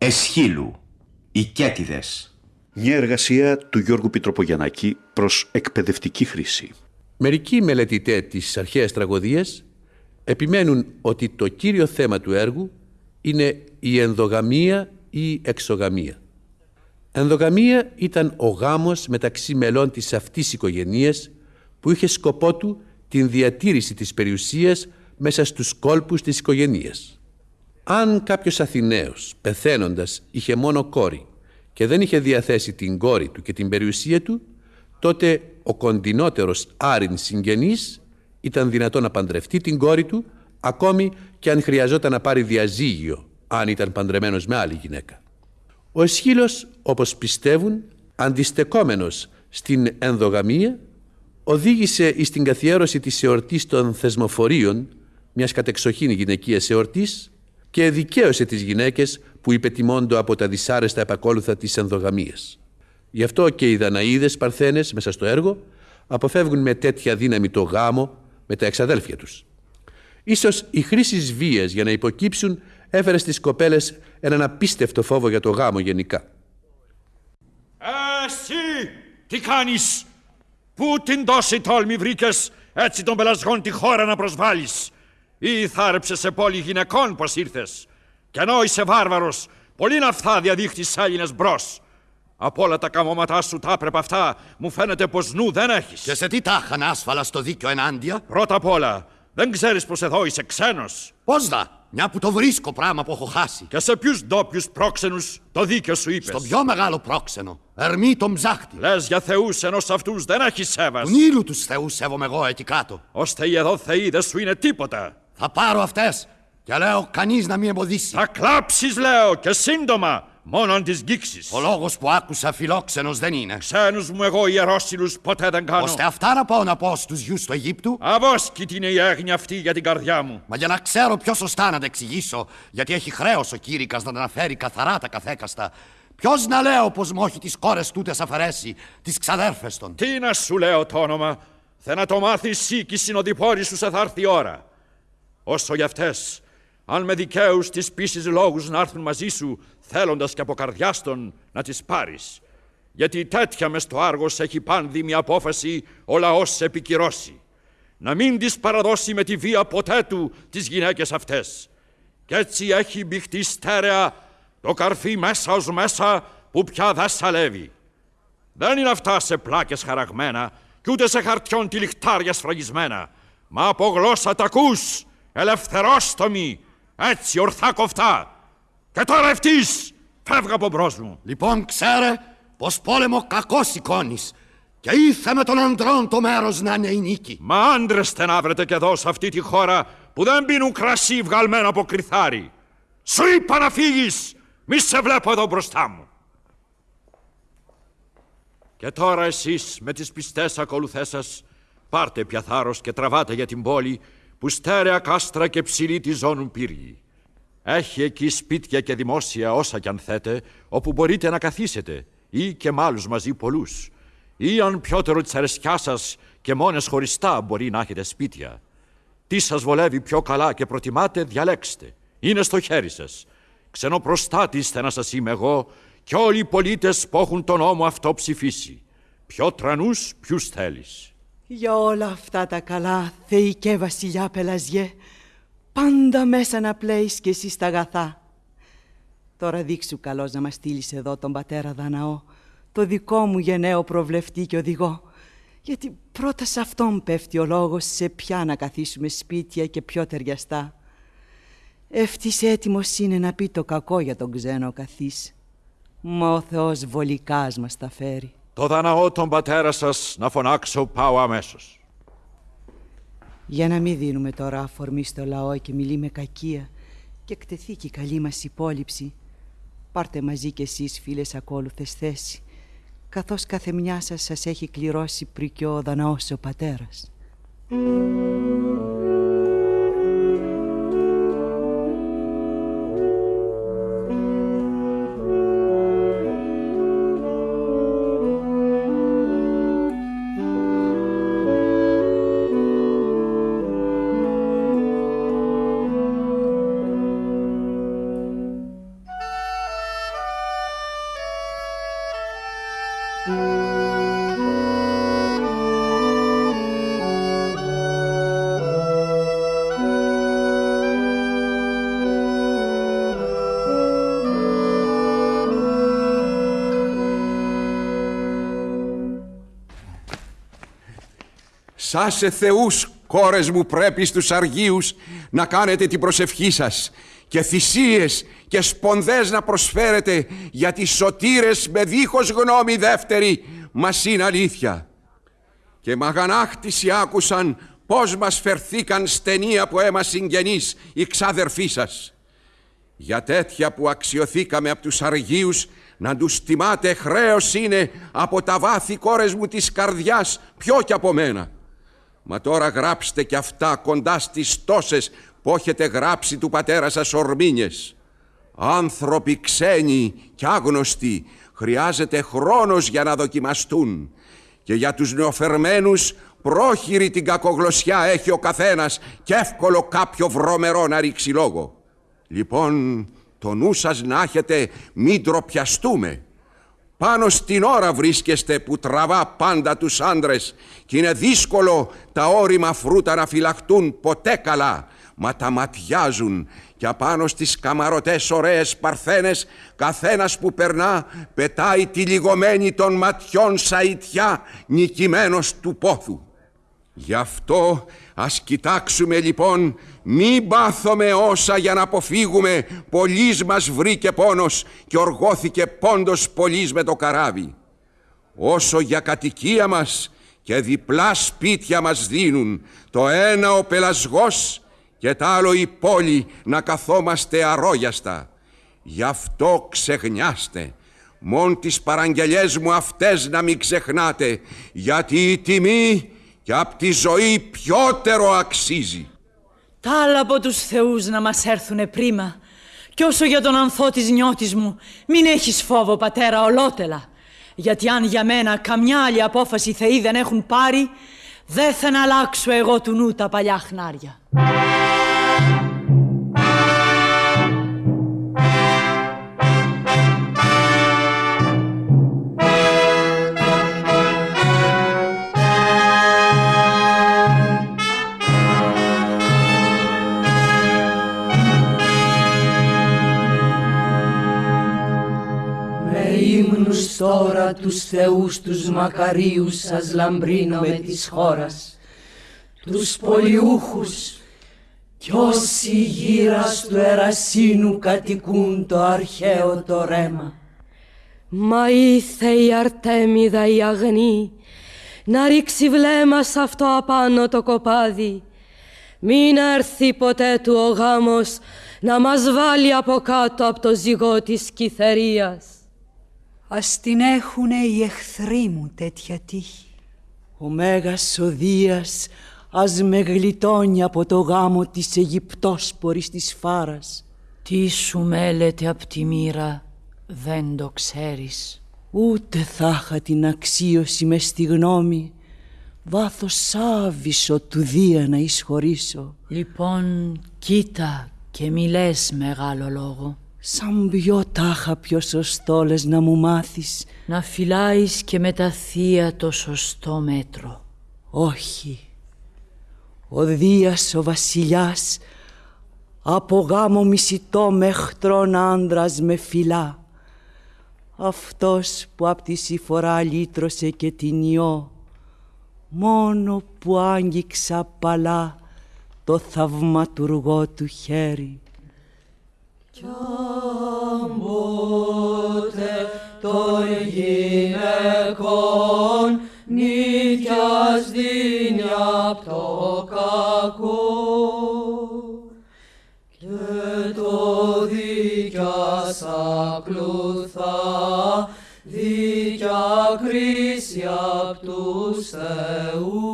Εσχύλου, οι Κέτιδες. Μια εργασία του Γιώργου Πιτροπογιαννάκη προς εκπαιδευτική χρήση. Μερικοί μελετητέ της αρχαίας τραγωδίας επιμένουν ότι το κύριο θέμα του έργου είναι η ενδογαμία ή η εξογαμία. Ενδογαμία ήταν ο γάμος μεταξύ μελών της αυτής οικογενείας που είχε σκοπό του την διατήρηση της περιουσίας μέσα στους κόλπους της οικογενείας. Αν κάποιος Αθηναίος πεθαίνοντας είχε μόνο κόρη και δεν είχε διαθέσει την κόρη του και την περιουσία του, τότε ο κοντινότερος άριν συγγενής ήταν δυνατό να παντρευτεί την κόρη του ακόμη και αν χρειαζόταν να πάρει διαζύγιο αν ήταν παντρεμένος με άλλη γυναίκα. Ο Εσχύλος, όπως πιστεύουν, αντιστεκόμενος στην ενδογαμία, οδήγησε στην καθιέρωση της εορτής των θεσμοφορίων, μιας κατεξοχήν γυναικείας εορτής, και δικαίωσε τις γυναίκες που υπετιμώντο από τα δυσάρεστα επακόλουθα της ενδογαμίας. Γι' αυτό και οι Δαναίδες Παρθένες μέσα στο έργο αποφεύγουν με τέτοια δύναμη το γάμο με τα εξαδέλφια τους. Ίσως η χρήσης βίας για να υποκύψουν έφερε στις κοπέλες έναν απίστευτο φόβο για το γάμο γενικά. Εσύ τι κάνεις, πού την τόση τόλμη βρήκες έτσι τον πελασγόν τη χώρα να προσβάλλεις; Ή θάρεψε σε πόλη γυναικών πως ήρθες κι ενώ είσαι βάρβαρος πολύ ναυτά διαδείχτης Έλληνες μπρος. Από όλα τα καμώματά σου τα έπρεπε αυτά, μου φαίνεται πως νου δεν έχεις. Και σε τι τάχαν άσφαλα στο δίκιο ενάντια; Πρώτα απ' όλα, δεν ξέρεις πως εδώ είσαι ξένος. Πώς δα, μια που το βρίσκω πράγμα που έχω χάσει. Και σε ποιους ντόπιους πρόξενους το δίκαιο σου είπες. Στο πιο μεγάλο πρόξενο, Ερμή τον ψάχτη. Λες για θεούς ενώ σε αυτούς δεν έχεις σέβας. Του Νείλου τους θεούς σέβομαι εγώ εκεί κάτω. Ώστε οι εδώ θεοί δεν σου είναι τίποτα. Θα πάρω αυτές και λέω κανείς να μην εμποδίσει. Θα κλάψεις λέω και σύντομα. Μόνο αν τις γκίξεις. Ο λόγος που άκουσα φιλόξενος δεν είναι. Ξένους μου εγώ ιερόσιλους ποτέ δεν κάνω. Ώστε αυτά να πάω να πω στους γιους του Αιγύπτου; Αβόσκητη είναι η έγνοια αυτή για την καρδιά μου. Μα για να ξέρω πιο σωστά να τα εξηγήσω, γιατί έχει χρέος ο κήρυκας να τα αναφέρει καθαρά τα καθέκαστα. Ποιος να λέω πως μου όχι τις κόρες τούτες αφαιρέσει, τις ξαδέρφες των. Τι να σου λέω το όνομα. Θε να το μάθεις εσύ και οι συνοδοιπόροι σου σε θα έρθει η ώρα. Όσο για αυτές, αν με δικαίους της πείσει λόγους να έρθουν μαζί σου, θέλοντας και από καρδιάστον να τις πάρεις. Γιατί τέτοια μες στο άργος έχει πάνδημη απόφαση ο λαός σε επικυρώσει. Να μην τι παραδώσει με τη βία ποτέ του τις γυναίκες αυτές. Κι έτσι έχει μπηχτεί στέρεα το καρφί μέσα ως μέσα που πια δεν σαλεύει. Δεν είναι αυτά σε πλάκες χαραγμένα κι ούτε σε χαρτιών τυλιχτάρια σφραγισμένα, μα από γλώσσα τα ακούς, ελευθερόστομη, έτσι ορθά κοφτά. Και τώρα ευτής, φεύγα από μπρος μου. Λοιπόν, ξέρε πως πόλεμο κακό σηκώνεις. Και ήρθε με τον ανδρών το μέρος να είναι η νίκη. Μα άντρες στενάβρετε και εδώ σε αυτή τη χώρα που δεν πίνουν κρασί βγαλμένο από κρυθάρι. Σου είπα να φύγεις, μη σε βλέπω εδώ μπροστά μου. Και τώρα εσείς με τις πιστές ακολουθές σας πάρτε πια θάρρος και τραβάτε για την πόλη που στέρεα κάστρα και ψηλή τη ζώνουν πύργοι. Έχει εκεί σπίτια και δημόσια όσα κι αν θέτε, όπου μπορείτε να καθίσετε, ή και μ' άλλους μαζί πολλούς. Ή αν πιότερο της αρεσκιάς σας και μόνες χωριστά μπορεί να έχετε σπίτια. Τι σας βολεύει πιο καλά και προτιμάτε, διαλέξτε. Είναι στο χέρι σας. Ξενοπροστάτης είστε να σας είμαι εγώ και όλοι οι πολίτες που έχουν τον νόμο αυτό ψηφίσει. Ποιο τρανούς, ποιους θέλεις. Για όλα αυτά τα καλά, θεϊκέ βασιλιά Πελαζιέ, πάντα μέσα να πλέεις κι εσύ στα αγαθά. Τώρα δείξου καλώς να μας στείλεις εδώ τον πατέρα Δαναό, το δικό μου γενναίο προβλεφτή και οδηγό, γιατί πρώτα σε αυτόν πέφτει ο λόγος σε ποια να καθίσουμε σπίτια και πιο ταιριαστά. Ευτής έτοιμος είναι να πει το κακό για τον ξένο καθής. Μα ο Θεός βολικάς μας τα φέρει. Το Δαναό τον πατέρας σας να φωνάξω πάω αμέσως. Για να μην δίνουμε τώρα αφορμή στο λαό και μιλεί με κακία και εκτεθεί και η καλή μας υπόλοιψη. Πάρτε μαζί κι εσείς φίλες ακόλουθες θέση καθώς κάθε μια σας σας έχει κληρώσει πρικιό ο Δαναός ο πατέρας. Σάσε θεούς κόρες μου πρέπει στους αργίους να κάνετε την προσευχή σας και θυσίες και σπονδές να προσφέρετε γιατί σωτήρες με δίχως γνώμη δεύτερη μας είναι αλήθεια. Και μαγανάκτηση άκουσαν πώς μας φερθήκαν στενοί από αίμα συγγενείς οι ξάδερφοί σας. Για τέτοια που αξιοθήκαμε από τους αργίους να τους τιμάτε χρέος είναι από τα βάθη κόρες μου της καρδιάς πιο κι από μένα. Μα τώρα γράψτε κι αυτά κοντά στις τόσες που έχετε γράψει του πατέρα σας ορμήνιες. Άνθρωποι ξένοι κι άγνωστοι χρειάζεται χρόνος για να δοκιμαστούν και για τους νεοφερμένους πρόχειρη την κακογλωσιά έχει ο καθένας και εύκολο κάποιο βρωμερό να ρίξει λόγο. Λοιπόν, το νου σας να έχετε μην τροπιαστούμε πάνω στην ώρα βρίσκεστε που τραβά πάντα τους άντρες και είναι δύσκολο τα όρημα φρούτα να φυλαχτούν ποτέ καλά μα τα ματιάζουν και απάνω στις καμαρωτές ωραίες παρθένες καθένας που περνά πετάει τη λιγωμένη των ματιών σαΐτιά νικημένος του πόθου. Γι' αυτό ας κοιτάξουμε λοιπόν μη πάθουμε όσα για να αποφύγουμε πολλής μας βρήκε πόνος και οργώθηκε πόντος πολλής με το καράβι. Όσο για κατοικία μας και διπλά σπίτια μας δίνουν το ένα ο πελασγός και το άλλο η πόλη να καθόμαστε αρρώγιαστα. Γι' αυτό ξεχνιάστε. Μόν τις παραγγελιές μου αυτές να μην ξεχνάτε γιατί η τιμή και απ' τη ζωή πιότερο αξίζει. Τα άλλα από τους θεούς να μας έρθουνε πρίμα. Κι όσο για τον ανθό της νιώτης μου, μην έχεις φόβο πατέρα ολότελα. Γιατί αν για μένα καμιά άλλη απόφαση θεοί δεν έχουν πάρει, δεν θα αλλάξω εγώ του νου τα παλιά χνάρια. Τώρα τους θεούς τους μακαρίους σας λαμπρίνω με της χώρας, τους πολιούχους κι όσοι γύρα του ερασίνου κατοικούν το αρχαίο το ρέμα. Μα ήθε η Αρτέμιδα η αγνή να ρίξει βλέμμα σ' αυτό απάνω το κοπάδι μην έρθει ποτέ του ο γάμος να μας βάλει από κάτω από το ζυγό της κυθερίας. Ας την έχουνε οι εχθροί μου τέτοια τύχη. Ο Μέγας ο Δίας ας με γλιτώνει από το γάμο της Αιγυπτόσπορης της Φάρας. Τι σου μέλεται απ' τη μοίρα δεν το ξέρεις. Ούτε θα είχα την αξίωση μες στη γνώμη βάθος άβυσο του Δία να εισχωρήσω. Λοιπόν, κοίτα και μιλές μεγάλο λόγο. Σαν ποιο τάχα πιο σωστό λες να μου μάθεις. Να φυλάεις και με τα θεία το σωστό μέτρο. Όχι. Ο Δίας ο βασιλιάς Από γάμο μισητό μεχτρών άντρας με φυλά. Αυτός που απ' τη συφορά λύτρωσε και την ιό Μόνο που άγγιξα παλά το θαυματουργό του χέρι κι ποτέ των γυναικών νίκιας δίνει απ' το κακό. Και το δίκιας ακλουθά δίκια κρίση απ' τους θεούς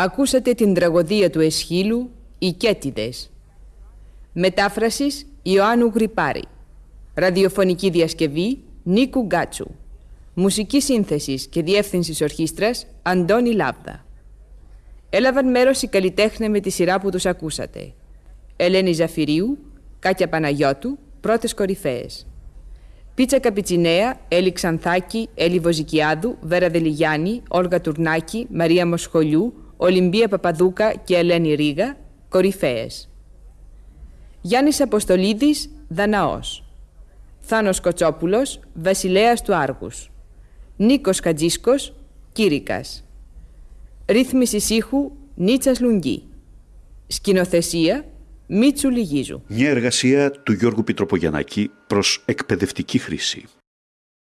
Ακούσατε την τραγωδία του Εσχύλου «Οι Κέτιδες». Μετάφρασης Ιωάννου Γρυπάρη. Ραδιοφωνική διασκευή Νίκου Γκάτσου. Μουσική σύνθεσης και διεύθυνσης ορχήστρας Αντώνη Λάβδα. Έλαβαν μέρος οι καλλιτέχνες με τη σειρά που τους ακούσατε. Ελένη Ζαφυρίου, Κάκια Παναγιώτου, πρώτες κορυφαίες. Πίτσα Καπιτσινέα, Έλλη Ξανθάκη, Έλλη Βοζικιάδου, Βέρα Δελιγιάννη, Όλγα Τουρνάκη, Μαρία Μοσχολιού, Ολυμπία Παπαδούκα και Ελένη Ρίγα, κορυφαίες. Γιάννης Αποστολίδης, Δαναός. Θάνος Κοτσόπουλος, Βασιλέας του Άργους. Νίκος Χατζίσκος, Κήρικας. Ρύθμιση ήχου, Νίτσας Λουγγί. Σκηνοθεσία, Μίτσου Λιγίζου. Μια εργασία του Γιώργου Πιτροπογιαννάκη προς εκπαιδευτική χρήση.